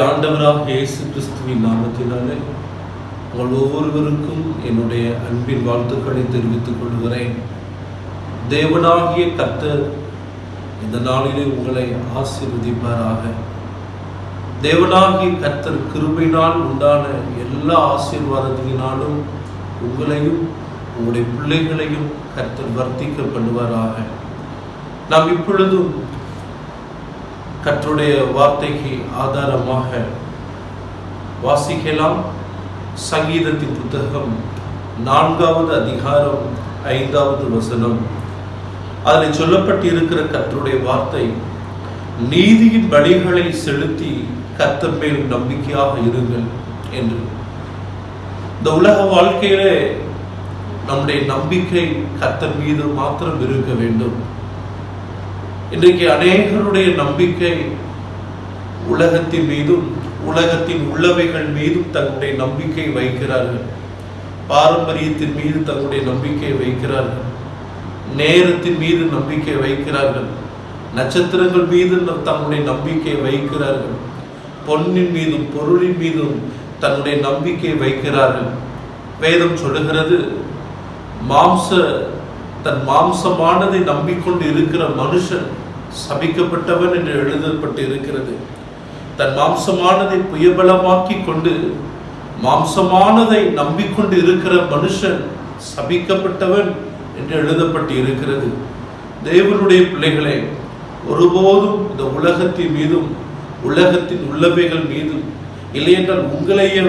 நம்முடைய ஆண்டவராக இயேசு கிறிஸ்துவின் நாமத்தினாலே உங்கள் ஒவ்வொருவருக்கும் என்னுடைய அன்பின் வாழ்த்துக்களை தெரிவித்துக் கொள்கிறேன். தேவனாகிய கத்தர் இந்த நாளிலே உங்களை ஆசீர்வதிப்பாராக. தேவனாகிய கத்தர் கிருபையினால் உண்டான எல்லா ஆசீர்வாதத்தினாலும் உங்களையும் உங்களுடைய பிள்ளைகளையும் கர்த்தர் வர்த்திக்க பண்ணுவாராக நாம் இப்பொழுதும் கற்றுடைய வார்த்தைக்கு ஆதாரமாக வாசிக்கலாம். சங்கீதத்தின் புத்தகம் நான்காவது அதிகாரம் ஐந்தாவது வசனம். அதில் சொல்லப்பட்டிருக்கிற கற்றுடைய வார்த்தை நீதியின் வழிகளை செலுத்தி கத்தர் மேல் நம்பிக்கையாக இருங்கள் என்று. இந்த உலக வாழ்க்கையிலே நம்முடைய நம்பிக்கை கத்தர் மீது மாத்திரம் இருக்க வேண்டும். இன்றைக்கு அநேகருடைய நம்பிக்கை உலகத்தின் மீதும் உலகத்தின் உள்ளவைகள் மீதும் தங்களுடைய நம்பிக்கை வைக்கிறார்கள். பாரம்பரியத்தின் மீது தங்களுடைய நம்பிக்கை வைக்கிறார்கள். நேரத்தின் மீது நம்பிக்கை வைக்கிறார்கள். நட்சத்திரங்கள் மீது தங்களுடைய நம்பிக்கை வைக்கிறார்கள். பொன்னின் மீதும் பொருளின் மீதும் தன்னுடைய நம்பிக்கை வைக்கிறார்கள். வேதம் சொல்லுகிறது மாம்ச தன் மாம்சமானதை நம்பிக்கொண்டு இருக்கிற மனுஷன் சபிக்கப்பட்டவன் என்று எழுதப்பட்டு இருக்கிறது தன் மாம்சமானதை புயபலமாக்கி கொண்டு மாம்சமானதை நம்பிக்கொண்டு இருக்கிற மனுஷன் சபிக்கப்பட்டவன் என்று எழுதப்பட்டு இருக்கிறது தேவனுடைய பிள்ளைகளே ஒருபோதும் இந்த உலகத்தின் மீதும் உலகத்தின் உள்ளவைகள் மீதும் இல்லையென்றால் உங்களையே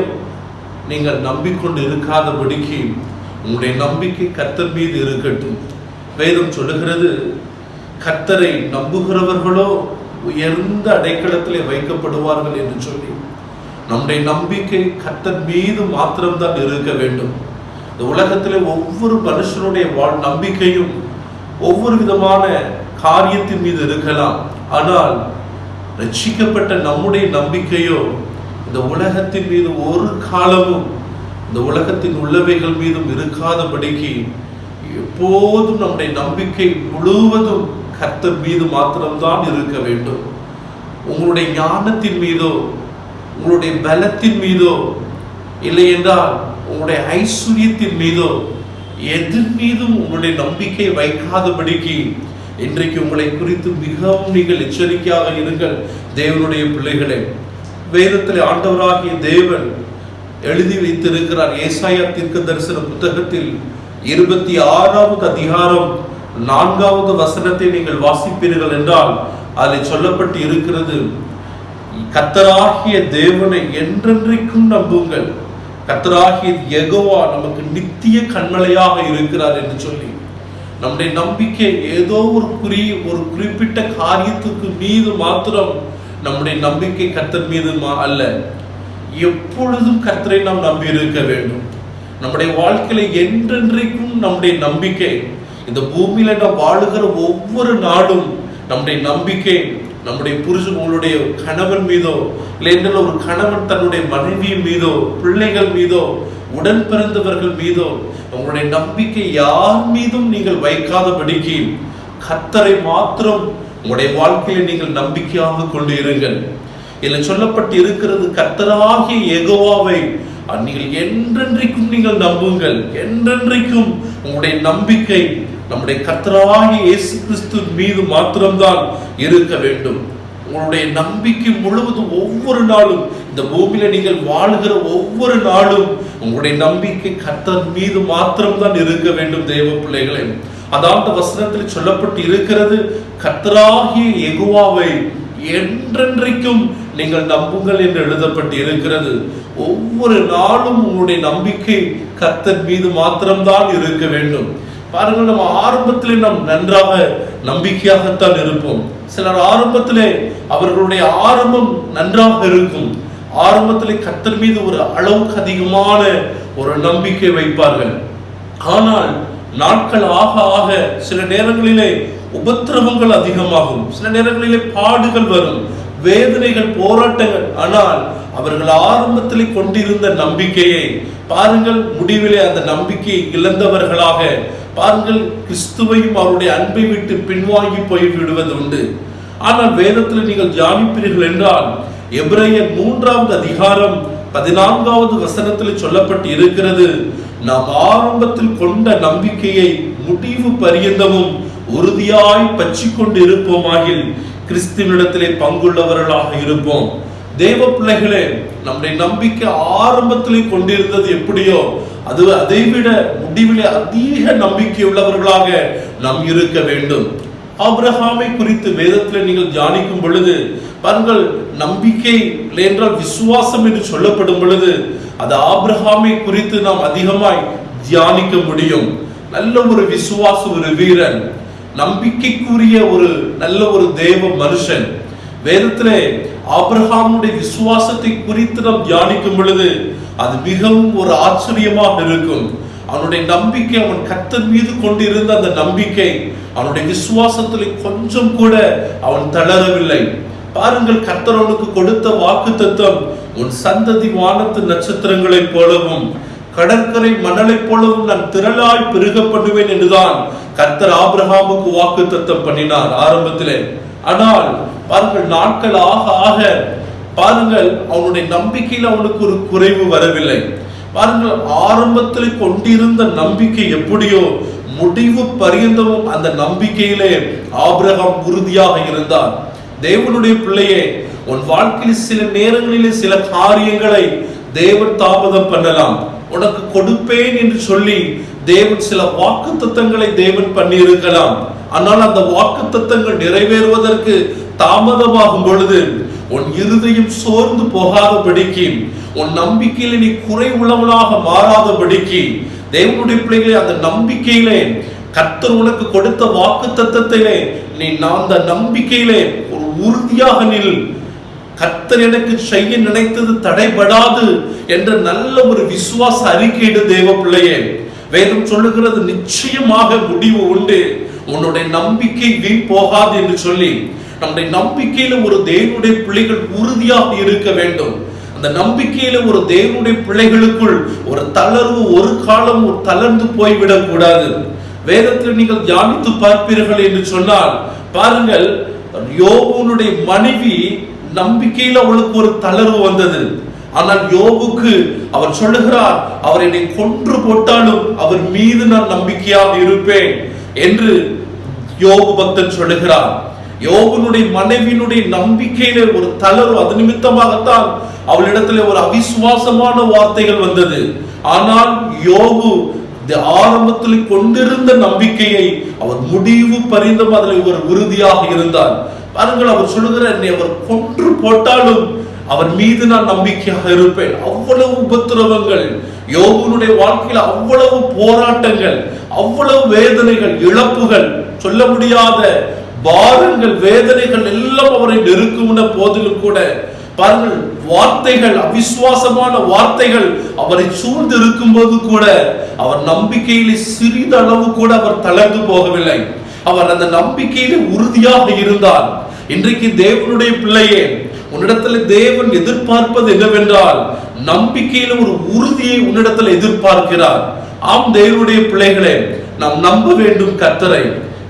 நீங்கள் நம்பிக்கொண்டு இருக்காதபடிக்கு உங்களுடைய நம்பிக்கை கத்தர் மீது இருக்கட்டும். வேதம் சொல்லுகிறது கத்தரை நம்புகிறவர்களோ உயர்ந்த அடைக்கலத்திலே வைக்கப்படுவார்கள் என்று சொல்லி நம்முடைய நம்பிக்கை கத்தர் மீது மாத்திரம்தான் இருக்க வேண்டும். இந்த உலகத்திலே ஒவ்வொரு மனுஷனுடைய வாழ் நம்பிக்கையும் ஒவ்வொரு விதமான காரியத்தின் மீது இருக்கலாம். ஆனால் ரட்சிக்கப்பட்ட நம்முடைய நம்பிக்கையோ இந்த உலகத்தின் மீது ஒரு காலமும் இந்த உலகத்தின் உள்ளவைகள் மீதும் இருக்காதபடிக்கு எப்போதும் நம்முடைய நம்பிக்கை முழுவதும் கர்த்தர் மீது மாத்திரம்தான் இருக்க வேண்டும். உங்களுடைய ஞானத்தின் மீதோ உங்களுடைய பலத்தின் மீதோ இல்லை என்றால் உங்களுடைய ஐஸ்வர்யத்தின் மீதோ எதன் மீதும் உங்களுடைய நம்பிக்கை வைக்காதபடிக்கு இன்றைக்கு உங்களை குறித்து மிகவும் நீங்கள் எச்சரிக்கையாக இருங்கள் தேவனுடைய பிள்ளைகளே. வேதத்தில் ஆண்டவராகிய தேவன் எழுதி வைத்திருக்கிறார். ஏசாயா தீர்க்க தரிசன புத்தகத்தில் இருபத்தி ஆறாவது அதிகாரம் நான்காவது வசனத்தை நீங்கள் வாசிப்பீர்கள் என்றால் அதில் சொல்லப்பட்டு இருக்கிறது கத்தராகிய தேவனை என்றென்றைக்கும் நம்புங்கள். கத்தராகிய எகோவா நமக்கு நித்திய கண்மலையாக இருக்கிறார் என்று சொல்லி நம்முடைய நம்பிக்கை ஏதோ ஒரு குறி ஒரு குறிப்பிட்ட காரியத்துக்கு மீது மாத்திரம் நம்முடைய நம்பிக்கை கத்தர் மீது அல்ல. எப்பொழுதும் கத்தரை நாம் நம்பி இருக்க வேண்டும். நம்முடைய வாழ்க்கையில என்றென்றைக்கும் நம்முடைய நம்பிக்கை இந்த பூமியில நாம் வாழுகிற ஒவ்வொரு நாடும் நம்முடைய நம்பிக்கை நம்முடைய புருஷன் உங்களுடைய கணவன் மீதோ இல்லை என்றால் ஒரு கணவன் தன்னுடைய மனைவியின் மீதோ பிள்ளைகள் மீதோ உடன் பிறந்தவர்கள் மீதோ உங்களுடைய நம்பிக்கை யார் மீதும் நீங்கள் வைக்காதபடிக்கு கத்தரை மாத்திரம் உங்களுடைய வாழ்க்கையில நீங்கள் நம்பிக்கையாக கொண்டு இருங்கள். இதில் சொல்லப்பட்டு இருக்கிறது கத்தராகிய எகோவாவை நீங்கள் என்றென்றைக்கும் நீங்கள் நம்புங்கள். என்றென்றைக்கும் உங்களுடைய நம்பிக்கை நம்முடைய கர்த்தராகி இயேசு கிறிஸ்து மீது மாத்திரம்தான் இருக்க வேண்டும். உங்களுடைய நம்பிக்கை முழுவதும் ஒவ்வொரு நாளும் இந்த பூமியில நீங்கள் வாழுகிற ஒவ்வொரு நாளும் உங்களுடைய நம்பிக்கை கர்த்தர் மீது மாத்திரம்தான் இருக்க வேண்டும் தேவ பிள்ளைகளே. அதாவது வசனத்தில் சொல்லப்பட்டு இருக்கிறது கர்த்தராகிய எகுவாவை என்றென்றைக்கும் நீங்கள் நம்புங்கள் என்று எழுதப்பட்டு இருக்கிறது. ஒவ்வொரு நாளும் உங்களுடைய நம்பிக்கை கர்த்தர் மீது மாத்திரம்தான் இருக்க வேண்டும். பாருங்கள் நம்ம ஆரம்பத்திலே நாம் நன்றாக நம்பிக்கையாகத்தான் இருப்போம். சிலர் ஆரம்பத்திலே அவர்களுடைய ஆரம்பம் நன்றாக இருக்கும். ஆரம்பத்திலே கத்தர் மீது ஒரு அளவுக்கு அதிகமான ஒரு நம்பிக்கை வைப்பார்கள். ஆனால் நாட்கள் ஆக ஆக சில நேரங்களிலே உபத்திரவங்கள் அதிகமாகும். சில நேரங்களிலே பாடுகள் வரும். வேதனைகள் போராட்டங்கள். ஆனால் அவர்கள் ஆரம்பத்திலே கொண்டிருந்த நம்பிக்கையை பாருங்கள் முடிவிலே அந்த நம்பிக்கையை இழந்தவர்களாக. பாருங்கள் கிறிஸ்துவையும் அவருடைய அன்பை விட்டு பின்வாங்கி போய் விடுவது உண்டு. ஆனால் வேதத்தில் நீங்கள் தியானிப்பீர்கள் என்றால் எப்ரையர் மூன்றாவது அதிகாரம் பதினான்காவது வசனத்தில் சொல்லப்பட்டு இருக்கிறது நாம் ஆரம்பத்தில் கொண்ட நம்பிக்கையை முடிவு பரியந்தமும் உறுதியாய் பற்றி கொண்டு இருப்போமாகில் கிறிஸ்துவனிடத்திலே பங்குள்ளவர்களாக இருப்போம். தேவ பிள்ளைகளே நம்முடைய நம்பிக்கை ஆரம்பத்திலே கொண்டிருந்தது எப்படியோ அது அதைவிட முடிவிலே அதிக நம்பிக்கை உள்ளவர்களாக நாம் இருக்க வேண்டும். ஆப்ரஹாமை குறித்து வேதத்தில் நீங்கள் தியானிக்கும் பொழுது பாருங்கள் நம்பிக்கை என்றால் விசுவாசம் என்று சொல்லப்படும் பொழுது அது ஆப்ரஹாமை குறித்து நாம் அதிகமாய் தியானிக்க முடியும். நல்ல ஒரு விசுவாச ஒரு வீரன் நம்பிக்கைக்குரிய ஒரு நல்ல ஒரு தேவ மனுஷன். வேதத்திலே ஆபிரகாமுடைய விசுவாசத்தை குறித்து நாம் தியானிக்கும் பொழுது அது மிகவும் ஒரு ஆச்சரியமாக இருக்கும். அவனுடைய நம்பிக்கை அவன் கத்தன் மீது கொண்டிருந்த அந்த நம்பிக்கை அவனுடைய விசுவாசத்தில் கொஞ்சம் கூட அவன் தளரவில்லை. பாருங்கள் கத்தரவனுக்கு கொடுத்த வாக்கு தத்துவம் உன் சந்ததி வானத்து நட்சத்திரங்களைப் போலவும் கடற்கரை மணலைப் போலவும் நான் திரளாய் பெருக பண்ணுவேன் என்றுதான் கர்த்தர் ஆபிரகாமுக்கு வாக்கு தத்தம் பண்ணினார். ஆரம்பத்திலே ஆனால் பாருங்கள் நாட்கள் ஆக ஆக பாருங்கள் அவனுடைய நம்பிக்கையில் அவனுக்கு ஒரு குறைவு வரவில்லை. பாருங்கள் ஆரம்பத்தில் கொண்டிருந்த நம்பிக்கை எப்படியோ முடிவு பரியந்தமும் அந்த நம்பிக்கையிலே ஆபிரகம் உறுதியாக இருந்தார் தேவனுடைய பிள்ளையே உன் வாழ்க்கையில் சில நேரங்களிலே சில காரியங்களை தேவன் தாமதம் பண்ணலாம். உனக்கு கொடுப்பேன் என்று சொல்லி தேவன் சில வாக்கு தத்தங்களை தேவன் பண்ணியிருக்கலாம். ஆனால் அந்த வாக்கு தத்தங்கள் நிறைவேறுவதற்கு தாமதமாகும் பொழுது உன் இருதயம் சோர்ந்து போகாதபடிக்கு உன் நம்பிக்கையில நீ குறை உள்ளவனாக மாறாதபடிக்கு தேவனுடைய பிள்ளைகளை அந்த நம்பிக்கையிலே கர்த்தர் உனக்கு கொடுத்த வாக்கு தத்தத்திலே நீ நான் அந்த நம்பிக்கையிலே ஒரு உறுதியாக நில். கர்த்தர் எனக்கு செய்ய நினைத்தது தடைபடாது என்ற நல்ல ஒரு விசுவாச அறிக்கையிடு தேவ பிள்ளையே. வேதம் சொல்லுகிறது நிச்சயமாக முடிவு உண்டு. உன்னுடைய நம்பிக்கை வீண் போகாது என்று சொல்லி நம்முடைய நம்பிக்கையில ஒரு தேவனுடைய பிள்ளைகள் உறுதியாக இருக்க வேண்டும். அந்த நம்பிக்கையில ஒரு தேவனுடைய பிள்ளைகளுக்குள் ஒரு தளர்வு ஒரு காலம் ஒரு தளர்ந்து போய்விடக் கூடாது. வேதத்தில் நீங்கள் தியானித்து பார்ப்பீர்கள் என்று சொன்னால் பாருங்கள் யோபுனுடைய மனைவி நம்பிக்கையில அவளுக்கு ஒரு தளர்வு வந்தது. ஆனால் யோபுக்கு அவர் சொல்லுகிறார் அவர் என்னை கொன்று போட்டாலும் அவர் மீது நான் நம்பிக்கையாக இருப்பேன். என்று யோபு பக்தன் சொல்லுகிறார் யோகனுடைய மனைவியினுடைய நம்பிக்கையில ஒரு தளர்வு அது நிமித்தமாகத்தான் அவளிடத்துல ஒரு அவிசுவாசமான வார்த்தைகள் வந்தது. ஆனால் யோபு ஆரம்பத்தில் கொண்டிருந்த நம்பிக்கையை அவர் முடிவு பரிந்தும் அதில் ஒரு உறுதியாக இருந்தார் பாருங்கள் அவர் சொல்லுகிற என்னை அவர் கொன்று போட்டாலும் அவர் மீது நான் நம்பிக்கையாக இருப்பேன். அவ்வளவு உபத்திரவங்கள் யோகனுடைய வாழ்க்கையில் அவ்வளவு போராட்டங்கள் அவ்வளவு வேதனைகள் இழப்புகள் சொல்ல முடியாத பாரங்கள் வேதனைகள் எல்லாம் அவரை நெருக்கும்ன போதிலும் கூட பாருங்கள் வார்த்தைகள் அவிசுவாசமான வார்த்தைகள் அவரை சூழ்ந்து இருக்கும் போது கூட அவர் நம்பிக்கையிலே சிறிதளவு கூட அவர் தளர்ந்து போகவில்லை. அவர் அந்த நம்பிக்கையிலே உறுதியாக இருந்தார். இன்றைக்கு தேவனுடைய பிள்ளையே உன்னிடத்துல தேவன் எதிர்பார்ப்பது என்னவென்றால் நம்பிக்கையில ஒரு உறுதியை உன்னிடத்துல எதிர்பார்க்கிறார். ஆம் தேவனுடைய பிள்ளைகளே நாம் நம்ப வேண்டும் கர்த்தரை.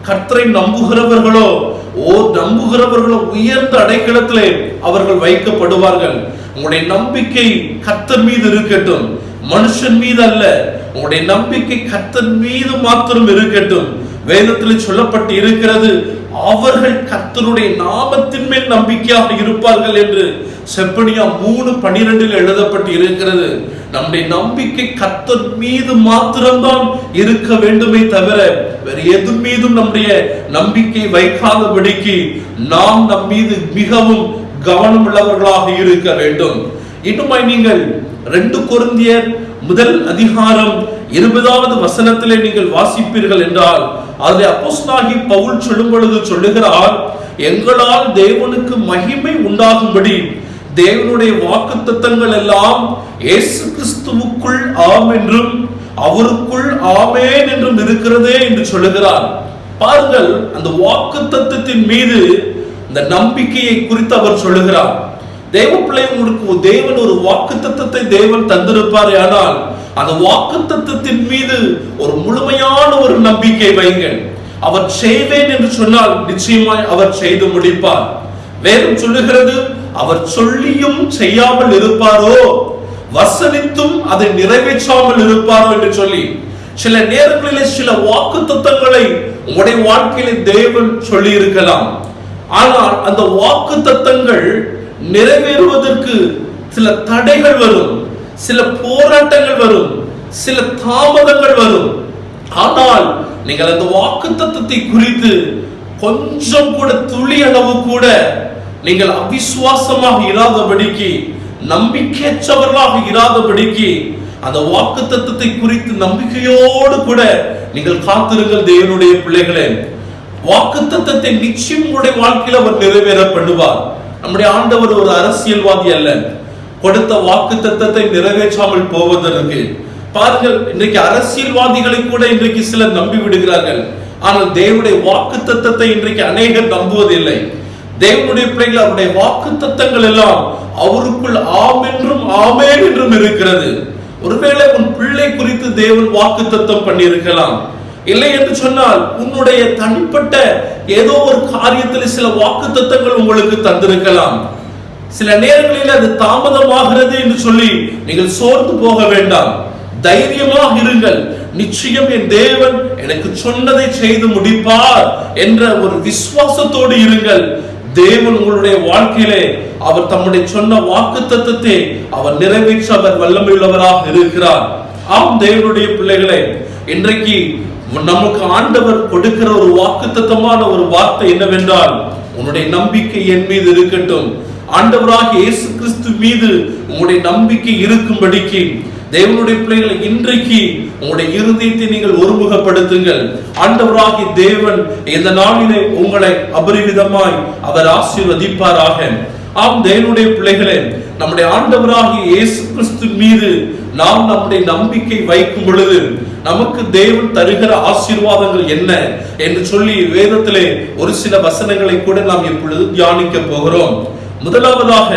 கர்த்தரை நம்புகிறவர்களோ ஓ நம்புகிறவர்களோ உயர்ந்த அடைக்கலத்திலே அவர்கள் வைக்கப்படுவார்கள். உங்களுடைய நம்பிக்கை கர்த்தர் மீது இருக்கட்டும். மனுஷன் மீது அல்ல உங்களுடைய நம்பிக்கை கர்த்தன் மீது மாத்திரம் இருக்கட்டும். வேதத்தில் சொல்லப்பட்டு இருக்கிறது அவர்கள் கர்த்தருடைய நாமத்தின் மேல் நம்பிக்கையாக இருப்பார்கள் என்று செப்பனியா மூணு பனிரெண்டில் எழுதப்பட்டு இருக்கிறது. நம்முடைய நம்பிக்கை கர்த்தர் மீது மாத்திரம்தான் இருக்க வேண்டுமே தவிர வேறு எது மீதும் நம்முடைய நம்பிக்கை வைக்காதபடிக்கு நாம் நம் மீது மிகவும் கவனம் உள்ளவர்களாக இருக்க வேண்டும். இன்னுமாய் நீங்கள் ரெண்டு குருந்தியர் முதல் அதிகாரம் இருபதாவது வசனத்திலே நீங்கள் வாசிப்பீர்கள் என்றால் அதில் அப்போஸ்தலனாகி பவுல் சொல்லும் பொழுது சொல்லுகிறார் எங்களால் தேவனுக்கு மகிமை உண்டாகும்படி தேவனுடைய வாக்கு தத்தங்கள் எல்லாம் இயேசு கிறிஸ்துவுக்குள் ஆம் என்றும் அவருக்குள் ஆமேன் என்றும் இருக்கிறதே என்று சொல்லுகிறார். பாருங்கள் அந்த வாக்குத்தத்தத்தின் மீது இந்த நம்பிக்கையை குறித்து அவர் சொல்லுகிறார். தேவ பிள்ளைங்களுக்கு தேவன் ஒரு வாக்குத்தத்தத்தை தேவன் தந்திருப்பார் ஆனால் அந்த வாக்குத்தத்தத்தின் மீது ஒரு முழுமையான ஒரு நம்பிக்கை வைங்கள் அவர் செய்வேன் என்று சொன்னால் நிச்சயமாய் அவர் செய்து முடிப்பார். வேதம் சொல்லுகிறது அவர் சொல்லியும் செய்யாமல் இருப்பாரோ? வசனித்தும் அதை நிறைவேற்றாமல் இருப்பாரோ என்று சொல்லி சில நேரங்களிலே சில வாக்கு தத்தங்களை உடைய வாழ்க்கையில தேவன் சொல்லி இருக்கலாம் ஆனால் அந்த வாக்கு தத்தங்கள் நிறைவேறுவதற்கு சில தடைகள் வரும் சில போராட்டங்கள் வரும் சில தாமதங்கள் வரும். ஆனால் நீங்கள் அந்த வாக்கு தத்துவத்தை குறித்து கொஞ்சம் கூட துளி அளவு கூட நீங்கள் அவிசுவாசமாக இராதபடிக்கு நம்பிக்கையற்றவர்களாக இராதபடிக்கு அந்த வாக்கு தத்துவத்தை குறித்து நம்பிக்கையோடு கூட நீங்கள் காத்திருங்கள் தேவனுடைய பிள்ளைகளே. வாக்கு தத்துவத்தை நிச்சயம் உங்களுடைய வாழ்க்கையில் அவர் நிறைவேற பண்ணுவார் நம்முடைய ஆண்டவர் ஒரு அரசியல்வாதி அல்ல. கொடுத்த வாக்கு தத்தத்தை நிறைவேற்றாமல் போவதற்கு. பாருங்கள் இன்றைக்கு அரசியல்வாதிகளை கூட இன்றைக்கு சிலர் நம்பி விடுகிறார்கள். ஆனால் தேவனுடைய வாக்கு தத்தத்தை இன்றைக்கு அநேகர் நம்புவதில்லை. தேவனுடைய பிள்ளைகள் அவருடைய வாக்கு தத்தங்கள் எல்லாம் அவருக்குள் ஆம் என்றும் ஆமேன் என்றும் இருக்கிறது. ஒருவேளை உன் பிள்ளை குறித்து தேவன் வாக்கு தத்தம் பண்ணியிருக்கலாம். இல்லை என்று சொன்னால் உன்னுடைய தனிப்பட்ட ஏதோ ஒரு காரியத்தில் சில வாக்கு தத்தங்கள் உங்களுக்கு தந்திருக்கலாம். சில நேரங்களில் அது தாமதமாகிறது என்று சொல்லி நீங்கள் சோர்ந்து போக வேண்டாம். தைரியமாக இருங்கள். நிச்சயம் என் தேவன் எனக்கு சொன்னதை செய்து முடிப்பார் என்ற ஒரு விசுவாசத்தோடு இருங்கள். தேவன் உங்களுடைய வாழ்க்கையிலே அவர் தம்முடைய சொன்ன வாக்கு தத்தத்தை அவர் நிறைவேற்ற அவர் வல்லமையுள்ளவராக இருக்கிறார். ஆம் தேவனுடைய பிள்ளைகளே இன்றைக்கு நமக்கு ஆண்டவர் கொடுக்கிற ஒரு வாக்குத்தத்தமான ஒரு வார்த்தை என்னவென்றால் உன்னுடைய நம்பிக்கை என் மீது இருக்கட்டும். ஆண்டவராக இயேசு கிறிஸ்து மீது உங்களுடைய நம்பிக்கை இருக்கும்படிக்கு தேவனுடைய பிள்ளைகளை இன்றைக்கு உங்களுடைய இருதயத்தை நீங்கள் ஒருமுகப்படுத்துங்கள். ஆண்டவராகி தேவன் இந்த நாளிலே உங்களை அபரிவிதமாய் அவர் ஆசீர்வதிப்பாராக. ஆம் தேவனுடைய பிள்ளைகளே நம்முடைய ஆண்டவராகிய இயேசு கிறிஸ்து மீது நாம் நம்முடைய நம்பிக்கை வைக்கும் பொழுது நமக்கு தேவன் தருகிற ஆசீர்வாதங்கள் என்ன என்று சொல்லி வேதத்திலே ஒரு சில வசனங்களை கூட நாம் இப்பொழுது தியானிக்க போகிறோம். முதலாவதாக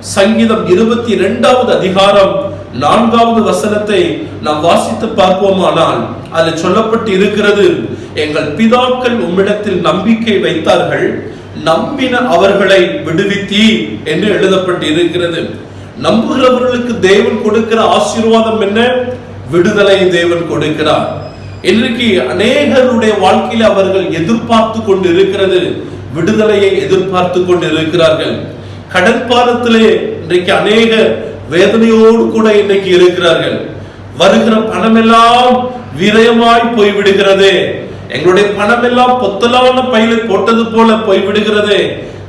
சங்கீதம் இருபத்தி இரண்டாவது அதிகாரம் நான்காவது வசனத்தை நாம் வாசித்து பார்ப்போமானால் அது சொல்லப்பட்டு இருக்கிறது எங்கள் பிதாக்கள் உம்மிடத்தில் நம்பிக்கை வைத்தார்கள் நம்பின அவர்களை விடுவித்தி என்று எழுதப்பட்டு இருக்கிறது நம்புகிறவர்களுக்கு தேவன் கொடுக்கிற ஆசீர்வாதம் என்ன? விடுதலை தேவன் கொடுக்கிறார். இன்றைக்கு அநேகருடைய வாழ்க்கையில் அவர்கள் எதிர்பார்த்து கொண்டு இருக்கிறது விடுதலையை எதிர்பார்த்து கொண்டு இருக்கிறார்கள் கடற்பாலத்திலே இன்றைக்கு அநேக வேதனையோடு கூட இன்னைக்கு இருக்கிறார்கள். வருகிற பணமெல்லாம் விரயமாய் போய்விடுகிறது. எங்களுடைய பணம் எல்லாம் பொத்தலான பையில போட்டது போல போய்விடுகிறது.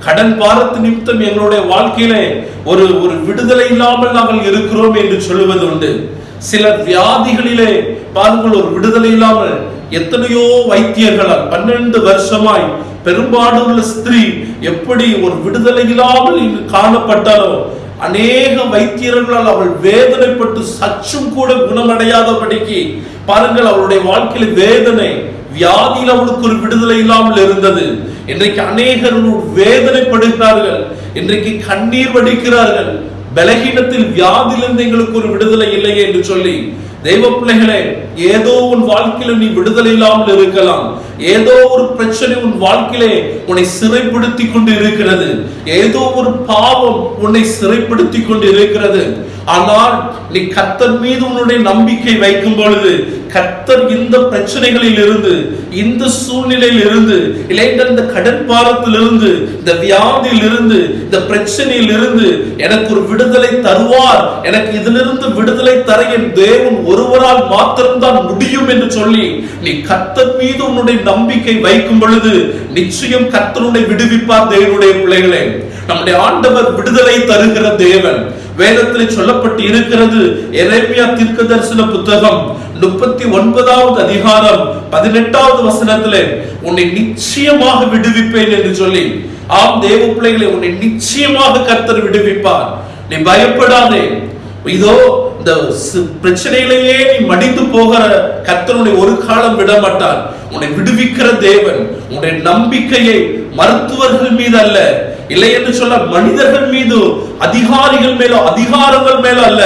கடன் பாரத்து நிமித்தம் எங்களுடைய வாழ்க்கையிலே ஒரு ஒரு விடுதலை இல்லாமல் நாங்கள் இருக்கிறோம் என்று சொல்லுவது உண்டு சில வியாதிகளிலே பாருங்கள் ஒரு விடுதலை இல்லாமல் எத்தனையோ வைத்தியர்களால் பன்னெண்டு வருஷமாய் பெரும்பாடுள்ள ஸ்திரீ எப்படி ஒரு விடுதலை இல்லாமல் இங்கு காணப்பட்டாலோ அநேக வைத்தியர்களால் அவள் வேதனைப்பட்டு சற்றும் கூட குணமடையாதபடிக்கு பாருங்கள் அவளுடைய வாழ்க்கையில வேதனை வியாதியில் அவளுக்கு ஒரு விடுதலை இல்லாமல் இருந்தது. இன்றைக்கு அநேகர் வேதனைப்படுகிறார்கள். இன்றைக்கு கண்ணீர் வடிக்கிறார்கள். பலகீனத்தில் வியாதிலிருந்து எங்களுக்கு ஒரு விடுதலை இல்லையே என்று சொல்லி தெய்வ பிள்ளைகளே ஏதோ உன் வாழ்க்கையில நீ விடுதலை இல்லாமல் இருக்கலாம். ஏதோ ஒரு பிரச்சனை உன் வாழ்க்கையிலே உன்னை சிறைப்படுத்தி கொண்டு இருக்கிறது. ஏதோ ஒரு பாவம் உன்னை சிறைப்படுத்தி கொண்டு இருக்கிறது. ஆனால் நீ கத்தர் மீது உன்னுடைய நம்பிக்கை வைக்கும் பொழுது கத்தர் இந்த பிரச்சனைகளில் இருந்து இந்த சூழ்நிலையில் இருந்து இல்லைன்ற இந்த கடன் பாரத்தில் இருந்து இந்த வியாதியில் இருந்து இந்த பிரச்சனையில் இருந்து எனக்கு ஒரு விடுதலை தருவார். எனக்கு இதிலிருந்து விடுதலை தர என் தேவன் ஒருவரால் மாத்திரம்தான் முடியும் என்று சொல்லி நீ கத்தர் மீது உன்னுடைய நம்பிக்கை வைக்கும் பொழுது நிச்சயம் கத்தனுடைய விடுவிப்பார் தேவனுடைய பிள்ளைகளே. நம்முடைய ஆண்டவர் விடுதலை தருகிற தேவன். வேதத்தில் சொல்லப்பட்டு இருக்கிறது. எரேமியா தீர்க்க தரிசன புத்தகம் முப்பத்தி ஒன்பதாவது அதிகாரம் பதினெட்டாவது வசனத்திலே உன்னை நிச்சயமாக விடுவிப்பேன் என்று சொல்லி ஆம் தேவ பிள்ளைகளை உன்னை நிச்சயமாக கர்த்தர் விடுவிப்பார். நீ பயப்படாதே. இதோ இந்த பிரச்சனையிலேயே நீ மடிந்து போகிற கர்த்தனுடைய ஒரு காலம் விட மாட்டான் உன்னை விடுவிக்கிற தேவன் உன்னுடைய நம்பிக்கையை மருத்துவர்கள் மீது அல்ல இல்லை என்று சொல்ல மனிதர்கள் மீது அதிகாரிகள் மேலோ அதிகாரங்கள் மேலோ அல்ல.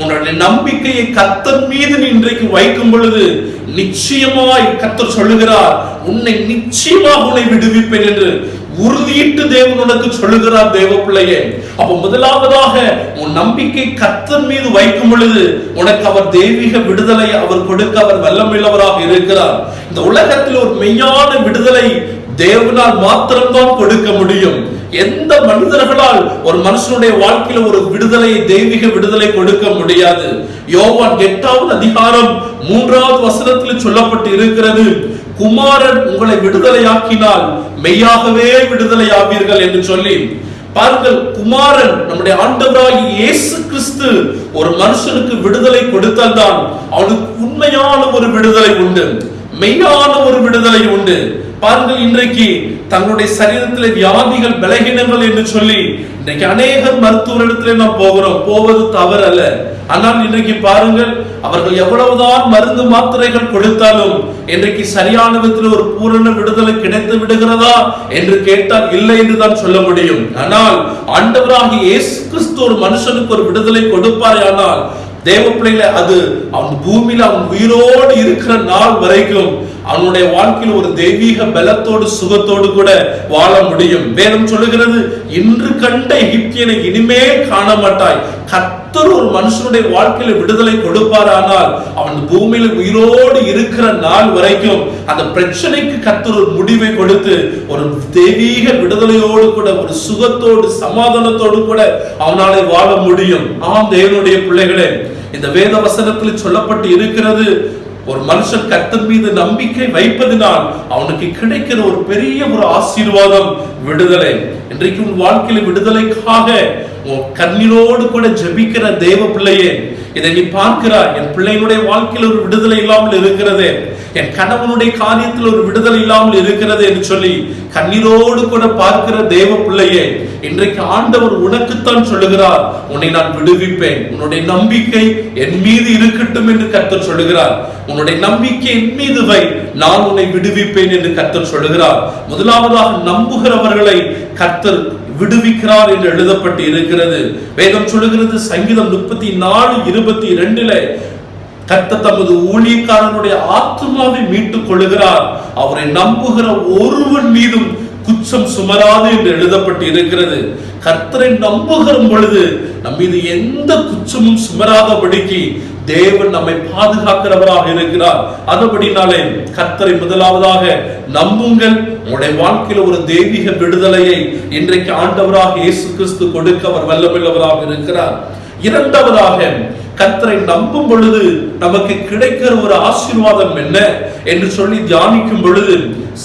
உன்னுடைய நம்பிக்கையை கத்தன் மீது நீ இன்றைக்கு வைக்கும் பொழுது நிச்சயமாய் கத்தர் சொல்லுகிறார் உன்னை நிச்சயமாக உன்னை விடுவிப்பேன் என்று உறுதியிட்டு தேவன் உனக்கு சொல்லுகிறார் தேவ பிள்ளையே அப்ப முதலாவதாக உன் நம்பிக்கை கத்தன் மீது வைக்கும் பொழுது உனக்கு அவர் தெய்வீக விடுதலை அவர் கொடுக்க அவர் வல்லமில்லவராக இருக்கிறார். இந்த உலகத்தில் ஒரு மெய்யான விடுதலை தேவனால் மாத்திரம்தான் கொடுக்க முடியும். எந்த மனிதர்களால் ஒரு மனுஷனுடைய வாழ்க்கையில ஒரு விடுதலை தெய்வீக விடுதலை கொடுக்க முடியாது. யோவான் எட்டாவது அதிகாரம் மூன்றாவது வசனத்தில் சொல்லப்பட்டு இருக்கிறது குமாரன் உங்களை விடுதலையாக்கினால் மெய்யாகவே விடுதலையாவீர்கள் என்று சொல்லி. பாருங்கள் குமாரன் நம்முடைய ஆண்டவராகி இயேசு கிறிஸ்து ஒரு மனுஷனுக்கு விடுதலை கொடுத்தால்தான் அவனுக்கு உண்மையான ஒரு விடுதலை உண்டு மெய்யான ஒரு விடுதலை உண்டு. பாருங்கள் இன்றைக்கு தங்களுடைய சரீரத்தில் வியாதிகள் பலகீனங்கள் என்று சொல்லி இன்றைக்கு அநேக மருத்துவரிடத்திலே நாம் போகிறோம். போவது தவறு அல்ல ஆனால் இன்றைக்கு பாருங்கள் அவர்கள் எவ்வளவுதான் மருந்து மாத்திரைகள் கொடுத்தாலும் இன்றைக்கு சரியான விதத்தில் ஒரு பூரண விடுதலை கிடைத்து விடுகிறதா என்று கேட்டால் இல்லை என்று தான் சொல்ல முடியும். ஆனால் ஆண்டவராகிய இயேசு கிறிஸ்து ஒரு மனுஷனுக்கு ஒரு விடுதலை கொடுப்பாரே ஆனால் தேவ பிள்ளைகளை அது அவன் பூமியில அவன் உயிரோடு இருக்கிற நாள் வரைக்கும் அவனுடைய வாழ்க்கையில் ஒரு தெய்வீக பலத்தோடு சுகத்தோடு கூட வாழ முடியும். வேதம் சொல்லுகிறது இன்று கண்ட எகிப்தியனை இனிமேல் காண மாட்டாய் கத்தர் ஒரு மனுஷனுடைய வாழ்க்கையில விடுதலை கொடுப்பாரானால் அவன் பூமியில உயிரோடு இருக்கிற நாள் வரைக்கும் அந்த பிரச்சனைக்கு கத்தர் ஒரு முடிவை கொடுத்து ஒரு தெய்வீக விடுதலையோடு கூட ஒரு சுகத்தோடு சமாதானத்தோடு கூட அவனாலே வாழ முடியும். ஆம் தேவனுடைய பிள்ளைகளே இந்த வேத வசனத்தில் சொல்லப்பட்டு இருக்கிறது ஒரு மனுஷன் கத்தன் மீது நம்பிக்கை வைப்பதினால் அவனுக்கு கிடைக்கிற ஒரு பெரிய ஒரு ஆசீர்வாதம் விடுதலை. இன்றைக்கு உன் வாழ்க்கையில விடுதலைக்காக உன் கண்ணீரோடு கூட ஜெபிக்கிற தேவ பிள்ளையே இதை நீ பார்க்கிறாய். என் பிள்ளையினுடைய வாழ்க்கையில் ஒரு விடுதலை இல்லாமல் இருக்கிறது. என் கணவனுடைய காரியத்தில் ஒரு விடுதலை இல்லாமல் இருக்கிறது என்று சொல்லி கண்ணீரோடு கூட பார்க்கிற தேவ பிள்ளையே இன்றைக்கு ஆண்டவர் உனக்குத்தான் சொல்லுகிறார். உன்னை நான் விடுவிப்பேன். உன்னுடைய நம்பிக்கை என் மீது இருக்கட்டும் என்று கத்தர் சொல்லுகிறார். உன்னுடைய நம்பிக்கை என் மீது வை. நான் உன்னை விடுவிப்பேன் என்று கத்தர் சொல்லுகிறார். முதலாவதாக நம்புகிறவர்களை கத்தர் விடுவிக்கிறார் என்று எழுதப்பட்டு இருக்கிறது. வேதம் சொல்லுகிறது சங்கீதம் முப்பத்தி நாலு இருபத்தி ரெண்டுல கத்த தமது ஊழியக்காரனுடைய ஆத்மாவை மீட்டுக் கொள்கிறார் அவரை நம்புகிற ஒருவன் மீதும் குற்றம் சுமராது என்று எழுதப்பட்டு இருக்கிறது. கர்த்தரை நம்புகிற பொழுது நம் மீது எந்த குற்றமும் சுமராதபடிக்கு தேவன் நம்மை பாதுகாக்கிறவராக இருக்கிறார். அதுபடினாலே கர்த்தரை முதலாவதாக நம்புங்கள் உங்களுடைய வாழ்க்கையில் ஒரு தெய்வீக விடுதலையை இன்றைக்கு ஆண்டவராக இயேசு கிறிஸ்து கொடுக்க அவர் வல்லமில்லவராக இருக்கிறார். இரண்டாவதாக கத்தரை நம்பும் பொழுது நமக்கு கிடைக்கிற ஒரு ஆசீர்வாதம் என்ன என்று சொல்லி தியானிக்கும் பொழுது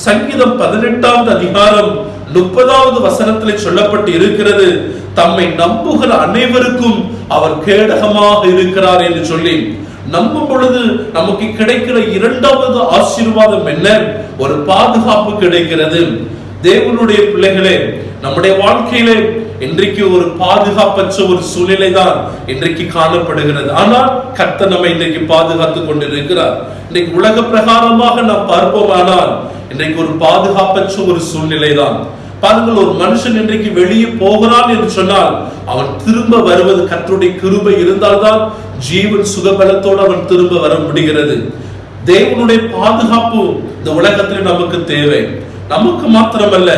சங்கீதம் பதினெட்டாவது அதிகாரம் முப்பதாவது வசனத்தில் சொல்லப்பட்டு இருக்கிறது தம்மை நம்புகிற அனைவருக்கும் அவர் கேடகமாக இருக்கிறார் என்று சொல்லி நம்பும் பொழுது நமக்கு கிடைக்கிற இரண்டாவது ஆசீர்வாதம் என்ன? ஒரு பாதுகாப்பு கிடைக்கிறது. தேவனுடைய பிள்ளைகளே நம்முடைய வாழ்க்கையிலே இன்றைக்கு ஒரு பாதுகாப்பற்ற ஒரு சூழ்நிலை தான் இன்றைக்கு காணப்படுகிறது. ஆனால் கர்த்த நம்ம இன்றைக்கு பாதுகாத்துக் கொண்டிருக்கிறார். இன்றைக்கு உலக பிரகாரமாக நாம் பார்ப்போம் ஆனால் இன்றைக்கு ஒரு பாதுகாப்பற்ற ஒரு சூழ்நிலை தான் பாருங்கள் ஒரு மனுஷன் இன்றைக்கு வெளியே போகிறான் என்று சொன்னால் அவன் திரும்ப வருவது கத்தருடைய கிருபை இருந்தால்தான் ஜீவன் சுகபலத்தோடு அவன் திரும்ப வர முடிகிறது. தேவனுடைய பாதுகாப்பு இந்த உலகத்தில் நமக்கு தேவை. நமக்கு மாத்திரமல்ல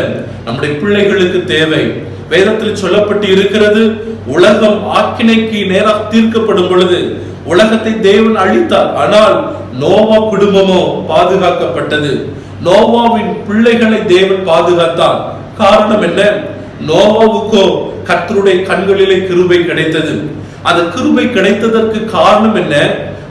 நம்முடைய பிள்ளைகளுக்கு தேவை. வேதத்தில் சொல்லப்பட்டு இருக்கிறது உலகம் ஆக்கினைக்கு நேராக தீர்க்கப்படும் பொழுது உலகத்தை தேவன் அழித்தார். ஆனால் நோவா குடும்பமோ பாதுகாக்கப்பட்டது. நோவாவின் பிள்ளைகளை தேவன் பாதுகாத்தார். காரணம் என்ன? நோவாவுக்கோ கத்தருடைய கண்களிலே கிருபை கிடைத்தது. அந்த கிருபை கிடைத்ததற்கு காரணம் என்ன?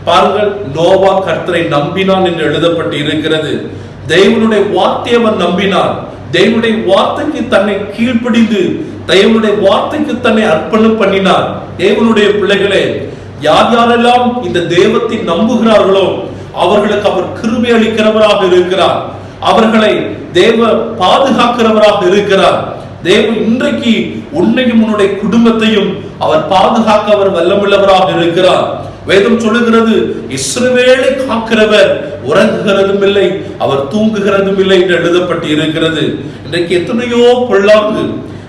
பாருங்கள் நோவா கர்த்தரை நம்பினான் என்று எழுதப்பட்டு இருக்கிறது தெய்வனுடைய வார்த்தையை அவன் நம்பினான். தெய்வனுடைய வார்த்தைக்கு தன்னை கீழ்ப்படிந்து தெய்வனுடைய வார்த்தைக்கு தன்னை அர்ப்பணம் பண்ணினார் தேவனுடைய பிள்ளைகளே யார் யாரெல்லாம் இந்த தெய்வத்தை நம்புகிறார்களோ அவர்களுக்கு அவர் கிருபை அளிக்கிறவராக இருக்கிறார். அவர்களை தேவ பாதுகாக்கிறவராக இருக்கிறார். தேவன் இன்றைக்கு உன்னையும் உன்னுடைய குடும்பத்தையும் அவர் பாதுகாக்க அவர் வல்லமுள்ளவராக இருக்கிறார். வேதம் சொல்லுகிறது இஸ்ரவேலை காக்கிறவர் உறங்குகிறதும் இல்லை அவர் தூங்குகிறதும் இல்லை என்று எழுதப்பட்டு இருக்கிறது இன்றைக்கு எத்தனையோ பொல்லாங்கு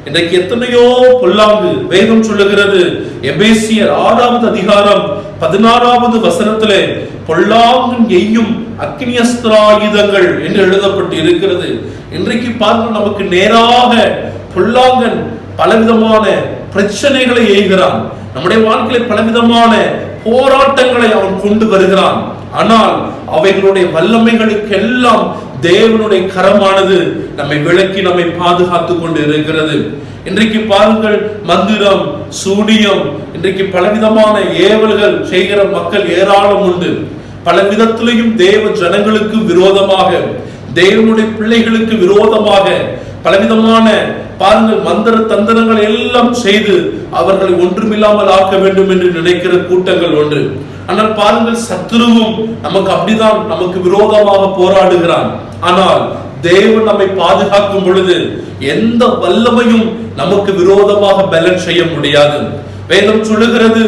இன்றைக்கு எத்தனையோ பொல்லாங்கு வேதம் சொல்லுகிறது. எபேசியர் ஆறாவது அதிகாரம் பதினாறாவது வசனத்திலே பொல்லாங்கும் எய்யும் அக்னியஸ்திராயுதங்கள் என்று எழுதப்பட்டு இருக்கிறது இன்றைக்கு பார்க்க நமக்கு நேராக பொல்லாங்கன் பலவிதமான பிரச்சனைகளை எய்கிறான். நம்முடைய வாழ்க்கையில பலவிதமான போராட்டங்களை அவன் கொண்டு வருகிறான். ஆனால் அவைகளுடைய வல்லமைகளுக்கெல்லாம் தேவனுடைய கரமானது நம்மை விளக்கி நம்மை பாதுகாத்து கொண்டு இருக்கிறது. இன்றைக்கு பாருங்கள் மந்திரம் சூனியம் இன்றைக்கு பலவிதமான ஏவல்கள் செய்கிற மக்கள் ஏராளம் உண்டு. பல விதத்திலையும் தேவ ஜனங்களுக்கு விரோதமாக தேவனுடைய பிள்ளைகளுக்கு விரோதமாக பலவிதமான பாருங்கள் மந்திர தந்திரங்கள் எல்லாம் செய்து அவர்களை ஒன்றுமில்லாமல் ஆக்க வேண்டும் என்று நினைக்கிற கூட்டங்கள் ஒன்று. ஆனால் பாருங்கள் சத்ருவும் நமக்கு அப்படிதான் நமக்கு விரோதமாக போராடுகிறான். ஆனால் தேவன் நம்மை பாதுகாக்கும் பொழுது எந்த வல்லமையும் நமக்கு விரோதமாக பலன் செய்ய முடியாது. வேதம் சொல்லுகிறது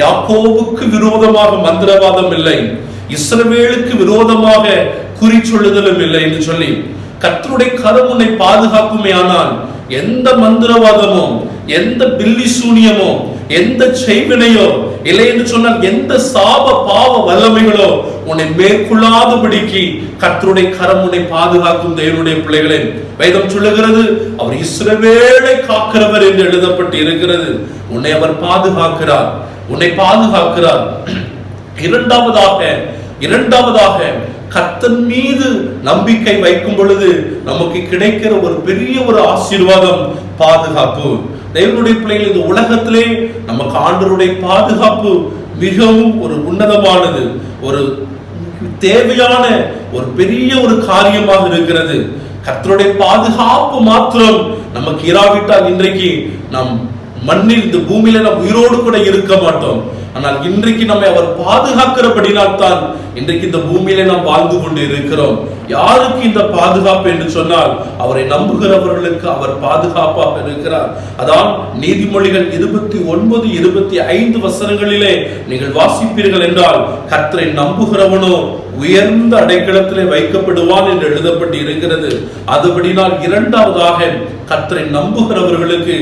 யாக்கோவுக்கு விரோதமாக மந்திரவாதம் இல்லை இஸ்ரவேலுக்கு விரோதமாக குறி சொல்லுதலும் இல்லை என்று சொல்லி. கத்தருடைய கரம் உன்னை பாதுகாக்குமே ஆனால் எந்த மந்திரவாதமோ எந்த பில்லி சூனியமோ எந்த செய்வினையோ இல்லை என்று சொன்னால் எந்த சாப பாவ வல்லமைகளோ உன்னை மேற்கொள்ளாதபடிக்கு கத்தருடைய கரம் உன்னை பாதுகாக்கும் தேவனுடைய பிள்ளைகளே. வேதம் சொல்லுகிறது அவர் இஸ்ரவேலை காக்கிறவர் என்று எழுதப்பட்டு இருக்கிறது உன்னை அவர் பாதுகாக்கிறார். உன்னை பாதுகாக்கிறார். இரண்டாவதாக இரண்டாவதாக கத்தன் மீது நம்பிக்கை வைக்கும் பொழுது நமக்கு கிடைக்கிற ஒரு பெரிய ஒரு ஆசீர்வாதம் பாதுகாப்பு. தேவனுடைய பிள்ளைகள் இந்த உலகத்திலே நமக்கு ஆண்டருடைய பாதுகாப்பு மிகவும் ஒரு உன்னதமானது. ஒரு தேவையான ஒரு பெரிய ஒரு காரியமாக இருக்கிறது. கத்தருடைய பாதுகாப்பு மாத்திரம் நமக்கு இராவிட்டால் இன்றைக்கு நம் மண்ணில் இந்த பூமியில நாம் உயிரோடு கூட இருக்க மாட்டோம். ஆனால் இன்றைக்கு நம்மை அவர் பாதுகாக்கிறபடினால் தான் இன்றைக்கு இந்த பூமியில நாம் வாழ்ந்து கொண்டு இருக்கிறோம். யாருக்கு இந்த பாதுகாப்பு என்று சொன்னால் அவரை நம்புகிறவர்களுக்கு அவர் பாதுகாப்பாக இருக்கிறார். அதான் நீதிமொழிகள் இருபத்தி ஒன்பது இருபத்தி ஐந்து வசனங்களிலே நீங்கள் வாசிப்பீர்கள் என்றால் கத்தரை நம்புகிறவனோ உயர்ந்த அடைக்கலத்திலே வைக்கப்படுவான் என்று எழுதப்பட்டு இருக்கிறது அதுபடினால் இரண்டாவதாக கர்த்தரை நம்புகிறவர்களுக்கு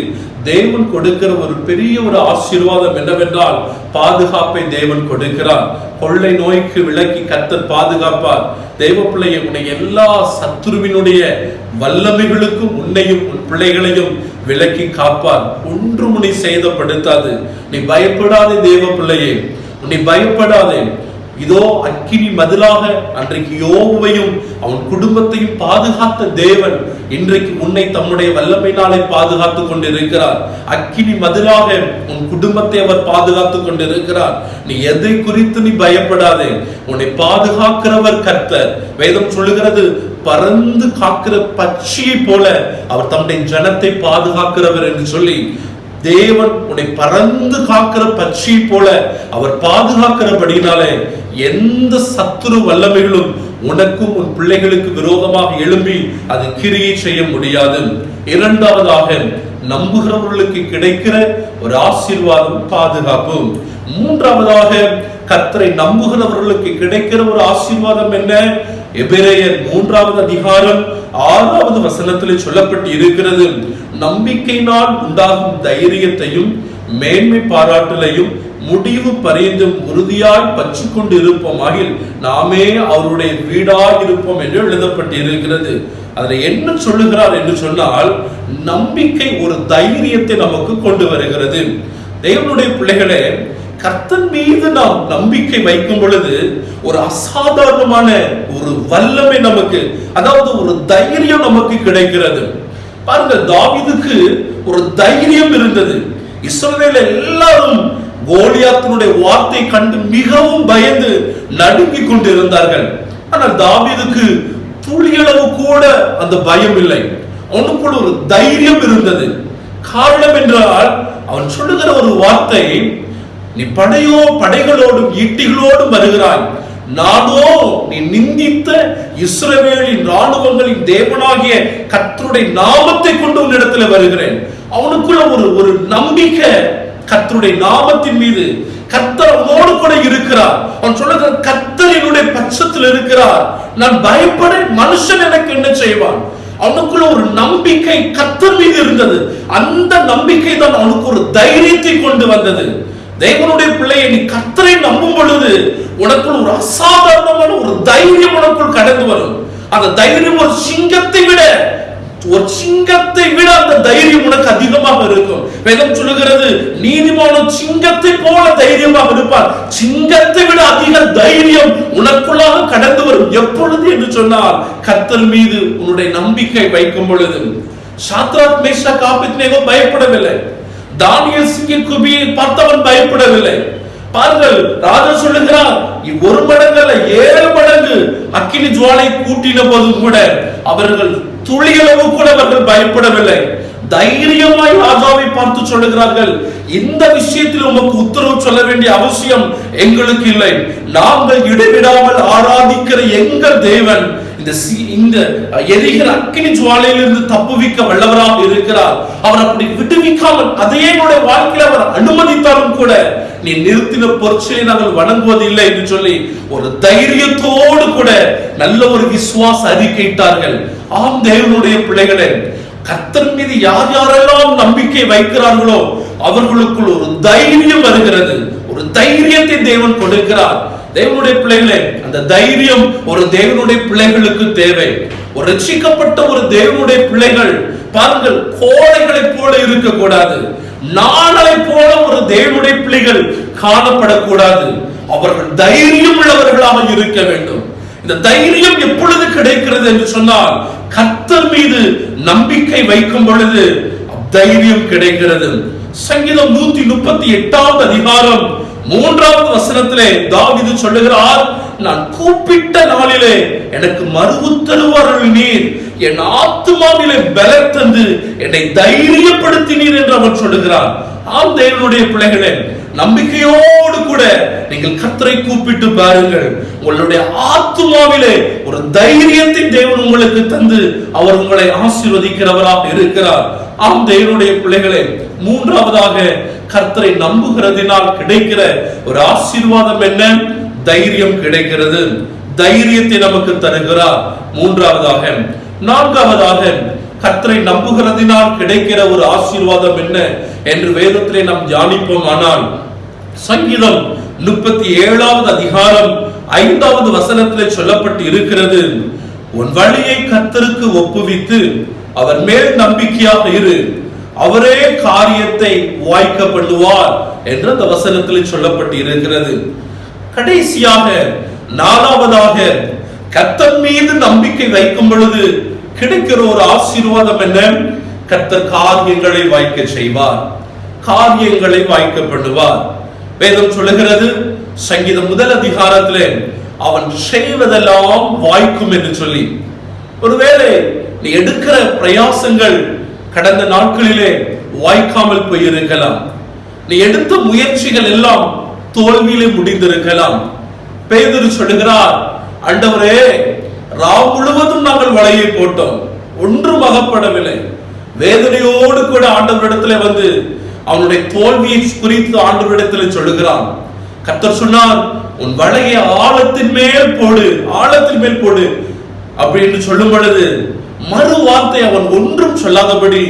தேவன் கொடுக்கிற ஒரு பெரிய ஒரு ஆசீர்வாதம் என்னவென்றால் பாதுகாப்பை தேவன் கொடுக்கிறார். கொள்ளை நோய்க்கு விலக்கி கர்த்தர் பாதுகாப்பார். தேவ பிள்ளையை உன்னை எல்லா சத்துருவினுடைய வல்லமைகளுக்கும் உன்னையும் உன் பிள்ளைகளையும் விலக்கி காப்பார். ஒன்று உன்னை சேதப்படுத்தாது. நீ பயப்படாதே தேவ பிள்ளையே. நீ பயப்படாதே. இதோ அக்கினி மதிலாக அன்றைக்கு யோகுவையும் அவன் குடும்பத்தையும் பாதுகாத்த தேவன் இன்றைக்கு உன்னை தம்முடைய வல்லமையினாலே பாதுகாத்துக் கொண்டிருக்கிறார். அக்கினி மதிலாக உன் குடும்பத்தை அவர் பாதுகாத்துக் கொண்டிருக்கிறார். நீ எதை குறித்து நீ பயப்படாதே. உன்னை பாதுகாக்கிறவர் கர்த்தர். வேதம் சொல்லுகிறது பறந்து காக்கிற பட்சியை போல அவர் தம்முடைய ஜனத்தை பாதுகாக்கிறவர் என்று சொல்லி தேவன் உன்னை பறந்து காக்கிற பட்சியை போல அவர் பாதுகாக்கிறபடினாலே எந்த சத்துரு வல்லமைகளும் உனக்கும் உன் பிள்ளைகளுக்கு விரோதமாக எழும்பி அது கிரியை செய்ய முடியாது. இரண்டாவதாக நம்புகிறவர்களுக்கு கிடைக்கிற ஒரு ஆசீர்வாதம் பாதுகாப்பு. மூன்றாவதாக கத்தரை நம்புகிறவர்களுக்கு கிடைக்கிற ஒரு ஆசீர்வாதம் என்ன? எபிரேயர் மூன்றாவது அதிகாரம் ஆறாவது வசனத்தில் சொல்லப்பட்டு இருக்கிறது நம்பிக்கையினால் உண்டாகும் தைரியத்தையும் மேன்மை பாராட்டலையும் முடிவு பரிந்தும் உறுதியாய் பற்றி கொண்டு இருப்போமாகில் நாமே அவருடைய வீடாய் இருப்போம் என்று எழுதப்பட்டு இருக்கிறது அதுல என்ன சொல்லுகிறார் என்று சொன்னால் நம்பிக்கை ஒரு தைரியத்தை நமக்கு கொண்டு வருகிறது. தேவனுடைய பிள்ளைகளே கர்த்தன் மீது நாம் நம்பிக்கை வைக்கும் பொழுது ஒரு அசாதாரணமான ஒரு வல்லமை நமக்கு அதாவது ஒரு தைரியம் நமக்கு கிடைக்கிறது. பாருங்க தாவிதுக்கு ஒரு தைரியம் இருந்தது. இஸ்ரவேல் எல்லாரும் கோலியாத்தினுடைய வார்த்தை கண்டு மிகவும் பயந்து நடுங்கிக் கொண்டிருந்தார்கள். ஆனால் தாவீதுக்கு துளியளவு கூட அந்த பயம் இல்லை. அவனுக்குள்ள ஒரு தைரியம் இருந்தது. காரணம் என்றால் அவன் சொல்லுகிற ஒரு வார்த்தை நீ படையோ படைகளோடும் ஈட்டிகளோடும் வருகிறாய். நானோ நீ நிந்தித்த இஸ்ரவேலின் ராணுவங்களின் தேவனாகிய கத்தருடைய நாமத்தை கொண்டு உன்னிடத்துல வருகிறேன். அவனுக்குள்ள ஒரு ஒரு நம்பிக்கை கத்தருடைய நாமத்தின் மீது கத்தர் அவனோடு கூட இருக்கிறார். அவன் சொல்லுகிற கத்தர் என்னுடைய பட்சத்தில் இருக்கிறார். நான் பயப்பட மனுஷன் எனக்கு என்ன செய்வான்? அவனுக்குள்ள ஒரு நம்பிக்கை கத்தர் மீது இருந்தது. அந்த நம்பிக்கை தான் அவனுக்கு ஒரு தைரியத்தை கொண்டு வந்தது. தேவனுடைய பிள்ளையை நீ கத்தரை நம்பும் பொழுது உனக்குள் ஒரு அசாதாரணமான ஒரு தைரியம் உனக்குள் கடந்து வரும். அந்த தைரியம் ஒரு சிங்கத்தை விட ஒரு சிங்கத்தை விட அந்த தைரியம் உனக்கு அதிகமாக இருக்கும். வேதம் சொல்லுகிறது நீதிமானும் சிங்கத்தை போல தைரியமாக இருப்பார். சிங்கத்தை விட அதிக தைரியம் உனக்குள்ளாக கடந்து வரும். எப்பொழுது என்று சொன்னால் கத்தல் மீது உன்னுடைய நம்பிக்கை வைக்கும் பொழுது. சாத்ராத் மேஷா காப்பித்னேகோ பயப்படவில்லை. தானியல் சிங்க குபியை பார்த்தவன் பயப்படவில்லை. பாருங்கள் ராஜா சொல்லுகிறார் ஒரு மடங்கு அல்ல ஏழு மடங்கு அக்கினி ஜுவாலை கூட்டின போதும் கூட அவர்கள் துளியளவு கூட அவர்கள் பயப்படவில்லை. தைரியமாய் ராஜாவை பார்த்து சொல்லுகிறார்கள். இந்த விஷயத்தில் உமக்கு உத்தரவு சொல்ல வேண்டிய அவசியம் எங்களுக்கு இல்லை. நாங்கள் இடைவிடாமல் ஆராதிக்கிற எங்கள் தேவன் இந்த இந்த எரிகிற அக்கினி ஜுவாலையிலிருந்து தப்புவிக்க வல்லவராக இருக்கிறார். அவர் அப்படி விடுவிக்காமல் அதையே என்னுடைய வாழ்க்கையில் அவர் அனுமதித்தாலும் கூட நீ நிறுத்தின பொருட்களை நாங்கள் வணங்குவதில்லை என்று சொல்லி ஒரு தைரியத்தோடு கூட நல்ல ஒரு விசுவாச அறிக்கையிட்டார்கள் ஆம் தேவனுடைய பிள்ளைகளே கத்தர் மீது யார் யாரெல்லாம் நம்பிக்கை வைக்கிறார்களோ அவர்களுக்குள் ஒரு தைரியம் வருகிறது. ஒரு தைரியத்தை தேவன் கொடுக்கிறார். தேவனுடைய பிள்ளைகளே அந்த தைரியம் ஒரு தேவனுடைய பிள்ளைகளுக்கு தேவை. ஒரு ரட்சிக்கப்பட்ட ஒரு தேவனுடைய பிள்ளைகள் பாருங்கள் கோழைகளைப் போல இருக்கக்கூடாது. நாணலை போல ஒரு தேவனுடைய பிள்ளைகள் காணப்படக்கூடாது. அவர்கள் தைரியம் உள்ளவர்களாக இருக்க வேண்டும். இந்த தைரியம் எப்பொழுது கிடைக்கிறது என்று சொன்னால் கத்தர் மீது நம்பிக்கை வைக்கும் பொழுது தைரியம் கிடைக்கிறது. சங்கீதம் நூத்தி முப்பத்தி எட்டாவது அதிகாரம் மூன்றாவது வசனத்திலே தாவிது சொல்லுகிறார் நான் கூப்பிட்ட நாளிலே எனக்கு மறு உத்தரவு நீர் என் ஆத்மாவிலே பலர் தந்து என்னை தைரியப்படுத்தினீர் என்று அவர் சொல்லுகிறார். ஆம் தேவனுடைய பிள்ளைகளே நம்பிக்கையோடு கூட நீங்கள் கத்தரை கூப்பிட்டு பாருங்கள். உங்களுடைய ஆத்துமாவிலே ஒரு தைரியத்தை தேவன் உங்களுக்கு தந்து அவர் உங்களை ஆசீர்வதிக்கிறவராக இருக்கிறார். ஆம் தேவனுடைய பிள்ளைகளே மூன்றாவதாக கர்த்தரை நம்புகிறதினால் கிடைக்கிற ஒரு ஆசீர்வாதம் என்ன? தைரியம் கிடைக்கிறது. தைரியத்தை நமக்கு தருகிறார் மூன்றாவதாக நான்காவதாக கர்த்தரை நம்புகிறதினால் கிடைக்கிற ஒரு ஆசீர்வாதம் என்ன என்று வேதத்திலே நாம் தியானிப்போம். ஆனால் சங்கீதம் முப்பத்தி ஏழாவது அதிகாரம் ஐந்தாவது வசனத்திலே சொல்லப்பட்டு இருக்கிறது. உன் வழியை கர்த்தருக்கு ஒப்புவித்து அவர் மேல் நம்பிக்கையாக இரு. அவரே காரியத்தை வாய்க்கப்படுவார் என்று அந்த வசனத்தில் சொல்லப்பட்டு இருக்கிறது கடைசியாக நாலாவதாக கத்தன் மீது நம்பிக்கை வைக்கும் பொழுது கிடைக்கிற ஒரு ஆசீர்வாதம் என்ன? கத்தர் காரியங்களை வாய்க்க செய்வார். காரியங்களை வாய்க்க பண்ணுவார் வேதம் சொல்லுகிறது சங்கீதம் முதல் அதிகாரத்திலே அவன் செய்வதெல்லாம் வாய்க்கும் என்று சொல்லி. ஒருவேளை நீ எடுக்கிற பிரயாசங்கள் கடந்த நாட்களிலே வாய்க்காமல் போயிருக்கலாம். நீ எடுத்த முயற்சிகள் எல்லாம் தோல்வியிலே முடிந்திருக்கலாம். பேதுரு சொல்லுகிறார் அண்டவரே ராவ் முழுவதும் நாங்கள் வலையை போட்டோம். ஒன்றும் அகப்படவில்லை. வேதனையோடு கூட ஆண்டவரிடத்துல வந்து அவனுடைய தோல்வியை குறித்து ஆண்டவரிடத்துல சொல்லுகிறான். கத்தர் சொன்னார் உன் வலையை ஆழத்தின் மேல் போடு ஆழத்தின் மேல் போடு அப்படின்னு சொல்லும் பொழுது மறு வார்த்தை அவன் ஒன்றும் சொல்லாதபடி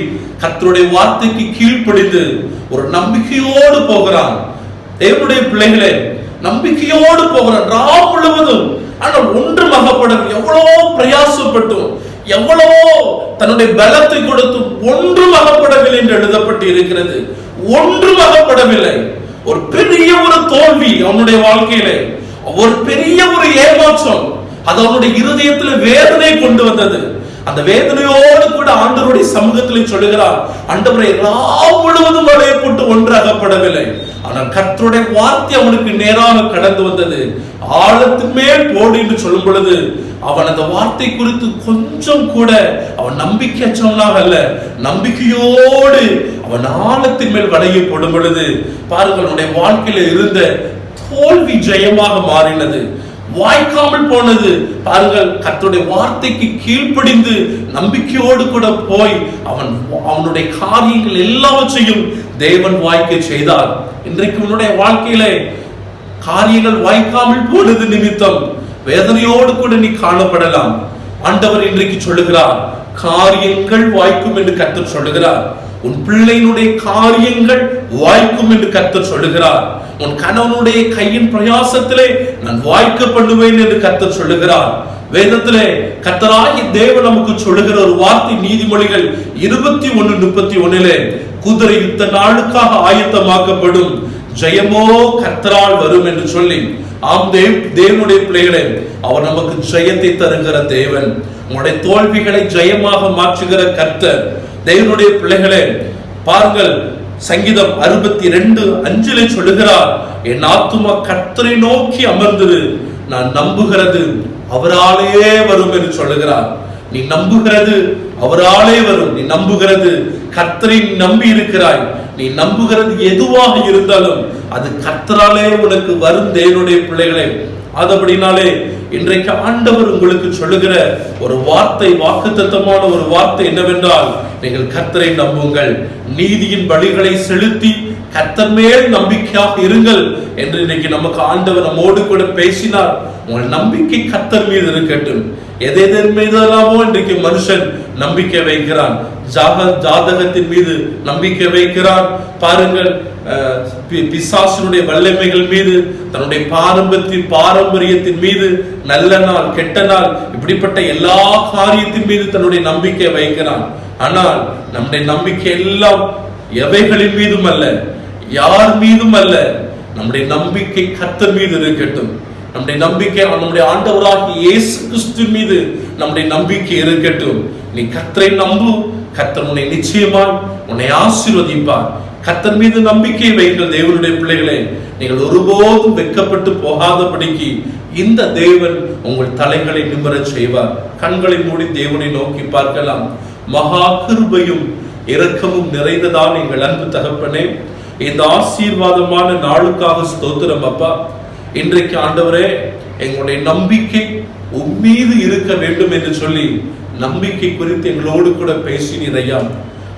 கத்தருடைய வார்த்தைக்கு கீழ்ப்படிந்து ஒரு நம்பிக்கையோடு போகிறான். தேவனுடைய பிள்ளைகளே நம்பிக்கையோடு போகிறான். ரா முழுவதும் ஆனால் ஒன்றும் மகப்படும் எவ்வளவோ பிரயாசப்பட்டும் எவ்வளவோ தன்னுடைய பலத்தை கொடுத்தும் ஒன்றும் அகப்படவில்லை என்று எழுதப்பட்டு இருக்கிறது. ஒன்றும் மகப்படவில்லை ஒரு பெரிய ஒரு தோல்வி அவனுடைய வாழ்க்கையிலே. ஒரு பெரிய ஒரு ஏமாற்றம். அது அவனுடைய இருதயத்தில் வேதனை கொண்டு வந்தது. அந்த வேதனையோடு கூட ஆண்டவருடைய சமூகத்திலே சொல்லுகிறார் ஆண்டவரை எல்லாம் முழுவதும் வலையை போட்டு ஒன்றாகப்படவில்லை. ஆனால் கர்த்தருடைய வார்த்தை அவனுக்கு நேராக கடந்து வந்தது. ஆழத்தின் மேல் போடு என்று சொல்லும் பொழுது அவன் அந்த வார்த்தை குறித்து கொஞ்சம் கூட அவன் நம்பிக்கை அச்சவனாக அல்ல. நம்பிக்கையோடு அவன் ஆழத்தின் மேல் வலையை போடும் பொழுது பாருங்கள் அவனுடைய வாழ்க்கையில இருந்த தோல்வி ஜெயமாக மாறினது. வாய்க்காமல் போனது. பாருங்கள் கத்துடைய வார்த்தைக்கு கீழ்ப்படிந்து நம்பிக்கையோடு கூட போய் அவன் அவனுடைய காரியங்கள் எல்லாவற்றையும் தேவன் வாய்க்க செய்தார். இன்றைக்கு உன்னுடைய வாழ்க்கையிலே காரியங்கள் வாய்க்காமல் போனது நிமித்தம் வேதனையோடு கூட நீ காணப்படலாம். ஆண்டவர் இன்றைக்கு சொல்லுகிறார் காரியங்கள் வாய்க்கும் என்று கர்த்தர் சொல்லுகிறார். உன் பிள்ளையினுடைய காரியங்கள் வாய்க்கும் என்று கர்த்தர் சொல்லுகிறார். உன் கணவனுடைய கையின் பிரயாசத்திலே நான் வாய்க்க பண்ணுவேன் என்று கர்த்தர் சொல்லுகிறார். வேதத்திலே கத்தராகி தேவன் நமக்கு சொல்லுகிற ஒரு வார்த்தை நீதிமொழிகள் இருபத்தி ஒன்னு முப்பத்தி ஒன்னிலே குதிரை யுத்த நாளுக்காக ஆயத்தமாக்கப்படும் ஜெயமோ கர்த்தரால் வரும் என்று சொல்லி. ஆம் தேவ் தேவனுடைய பிள்ளைகளே அவர் நமக்கு ஜெயத்தை தருகிற தேவன். உங்களுடைய தோல்விகளை ஜெயமாக மாற்றுகிற கர்த்தர் தேவனுடைய பிள்ளைகளே பாருங்கள் சங்கீதம் அறுபத்தி ரெண்டு அஞ்சிலே சொல்லுகிறார் என் ஆத்துமா கத்தரை நோக்கி அமர்ந்தது நான் நம்புகிறது அவராலே வரும் என்று சொல்லுகிறார். நீ நம்புகிறது அவராலே வரும் நீ நம்புகிறது கர்த்தரை நம்பி இருக்கிறாய் நீ நம்புகிறது எதுவாக இருந்தாலும் அது கர்த்தராலே உனக்கு வரும் தேவனுடைய பிள்ளைகளே. அது அப்படின்னாலே இன்றைக்கு ஆண்டவர் உங்களுக்கு சொல்லுகிற ஒரு வார்த்தை வாக்குத்தத்தமான ஒரு வார்த்தை என்னவென்றால் நீங்கள் கர்த்தரை நம்புங்கள். நீதியின் வழிகளை செலுத்தி கத்தர் மேல் நம்பிக்கையாக இருங்கள் என்று இன்னைக்கு நமக்கு ஆண்டவர் நம்மோடு கூட பேசினார். உங்கள் நம்பிக்கை கத்தர் மீது இருக்கட்டும். எதெதன் மீதெல்லாமோ இன்றைக்கு மனுஷன் நம்பிக்கை வைக்கிறான். ஜாக ஜாதகத்தின் மீது நம்பிக்கை வைக்கிறான். பாருங்கள் அஹ், பிசாசினுடைய வல்லமைகள் மீது தன்னுடைய பாரம்பரியத்தின் பாரம்பரியத்தின் மீது நல்ல நாள் கெட்ட நாள் இப்படிப்பட்ட எல்லா காரியத்தின் மீது தன்னுடைய நம்பிக்கை வைக்கிறான். ஆனால் நம்முடைய நம்பிக்கை எல்லாம் எவைகளின் மீதும் அல்ல. யார் மீதும் அல்ல. நம்முடைய நம்பிக்கை கத்த மீது இருக்கட்டும். நம்முடைய நம்பிக்கை நம்முடைய ஆண்டவராகி இயேசு கிறிஸ்து மீது நம்முடைய நம்பிக்கை இருக்கட்டும். நீ கத்தரை நம்பு. கத்தர் உன்னை நிச்சயமாய் உன்னை ஆசீர்வதிப்பார். கத்தர் மீது நம்பிக்கை வைக்கிற தேவனுடைய பிள்ளைகளே நீங்கள் ஒருபோதும் வெட்கப்பட்டு போகாதபடிக்கு இந்த தேவன் உங்கள் தலைகளை நிமிரச் செய்வார். கண்களை மூடி தேவனை நோக்கி பார்க்கலாம். மகா கிருபையும் இரக்கமும் நிறைந்ததான் எங்கள் அன்பு தகப்பனே. இந்த ஆசீர்வாதமான நாளுக்காக ஸ்தோத்திரம் அப்பா. இன்றைக்கு ஆண்டவரே எங்களுடைய நம்பிக்கை உம்மீது இருக்க வேண்டும் என்று சொல்லி நம்பிக்கை குறித்து எங்களோடு கூட பேசினீர் ஐயா.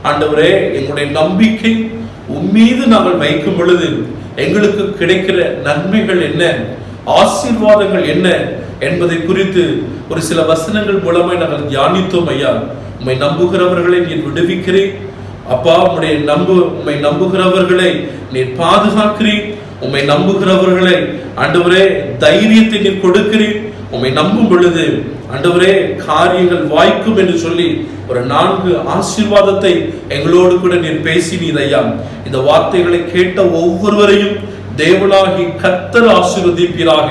ஆண்டவரே எங்களுடைய நம்பிக்கை உம்மீது நாங்கள் வைக்கும் பொழுது எங்களுக்கு கிடைக்கிற நன்மைகள் என்ன? ஆசீர்வாதங்கள் என்ன? என்பதை குறித்து ஒரு சில வசனங்கள் மூலமாய் நாங்கள் தியானித்தோம் ஐயா. உம்மை நம்புகிறவர்களை நீர் விடுவிக்கிறேன். அப்பா உம்முடைய நம்பு உம்மை நம்புகிறவர்களை நீர் பாதுகாக்கிறீர். உம்மை நம்புகிறவர்களை ஆண்டவரே தைரியத்தை நீர் கொடுக்கிறீர். உம்மை நம்பும் பொழுது ஆண்டவரே காரியங்கள் வாய்க்கும் என்று சொல்லி ஒரு நான்கு ஆசீர்வாதத்தை எங்களோடு கூட நீர் பேசினீர் ஐயா. இந்த வார்த்தைகளை கேட்ட ஒவ்வொருவரையும் தேவனாகி கத்தர் ஆசீர்வதிப்பீராக.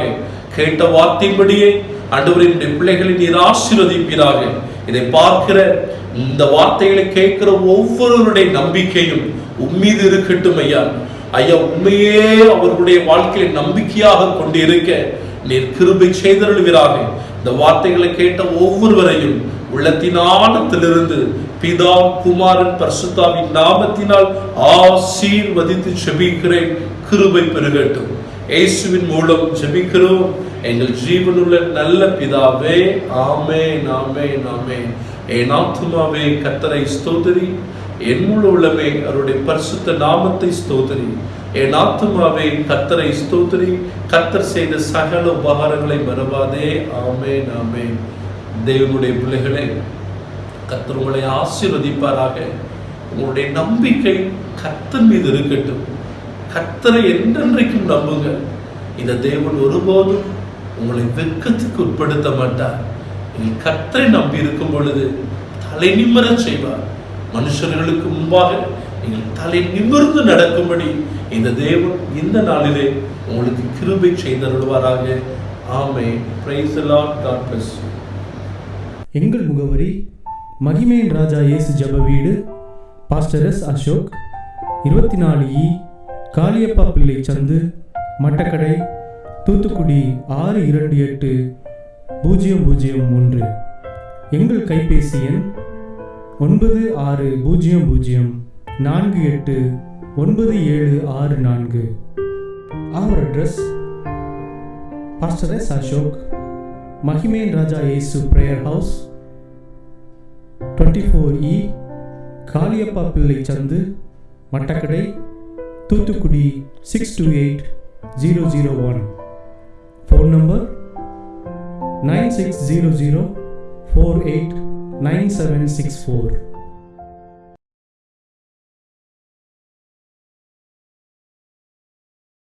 கேட்ட வார்த்தையின்படியே ஆண்டவரின் பிள்ளைகளை நீர் ஆசீர்வதிப்பீராக. இதை பார்க்கிற இந்த வார்த்தைகளை கேட்கிற ஒவ்வொருவருடைய நம்பிக்கையும் உம்மீது இருக்கட்டும் ஐயா. ஐயா உண்மையே அவர்களுடைய வாழ்க்கையை நம்பிக்கையாக கொண்டு இருக்க நீர் கிருபை செய்தருள்கிறாக இந்த வார்த்தைகளை கேட்ட ஒவ்வொருவரையும் உள்ளத்தின் ஆழத்திலிருந்து பிதா குமாரன் பர்சுத்தாவின் நாமத்தினால் ஆசீர்வதித்து செபிக்கிறேன் கிருபை பெருகட்டும். இயேசுவின் மூலம் ஜெபிக்கிறோம். எங்கள் ஜீவனுள்ள நல்ல பிதாவே ஆமே நாமே நாமே என் ஆத்மாவே கத்தரை ஸ்தோதரி என் முழு உள்ளமே அவருடைய பரிசுத்த நாமத்தை ஸ்தோதரி என் ஆத்மாவே கத்தரை ஸ்தோதரி கத்தர் செய்த சகல உபகாரங்களை மறவாதே. ஆமே நாமே தேவனுடைய பிள்ளைகளே கத்தர் உங்களை ஆசீர்வதிப்பாராக. உங்களுடைய நம்பிக்கை கத்தர் மீது இருக்கட்டும். கத்தரை என்றென்றைக்கும் நம்புங்க. இந்த தேவன் ஒருபோதும் உங்களை வெக்கத்துக்கு உட்படுத்த மாட்டார். நீங்கள் கத்தரை நம்பி இருக்கும் பொழுது தலை நிம்மர செய்வார். மனுஷர்களுக்கு முன்பாக நீங்கள் தலை நிமிர்ந்து நடக்கும்படி இந்த தேவன் இந்த நாளிலே உங்களுக்கு கிருபை செய்தருள்வாராக. ஆமே பிரைஸ் காட் பிளஸ் எங்கள் முகவரி மகிமையின் ராஜா இயேசு ஜப வீடு. பாஸ்டர் எஸ் அசோக் இருபத்தி நாலு இ காளியப்பா பிள்ளை சந்து மட்டக்கடை தூத்துக்குடி ஆறு இரண்டு எட்டு பூஜ்ஜியம் பூஜ்ஜியம் மூன்று. எங்கள் கைபேசி எண் ஒன்பது ஆறு பூஜ்ஜியம் பூஜ்ஜியம் நான்கு எட்டு ஒன்பது ஏழு ஆறு நான்கு. அவர் address pastor S Ashok Mahiman Raja Yesu prayer house twenty four E Kaliyappa Pillai சந்து Mattakadai Thoothukudi six two eight zero zero one Phone number? 9600 489764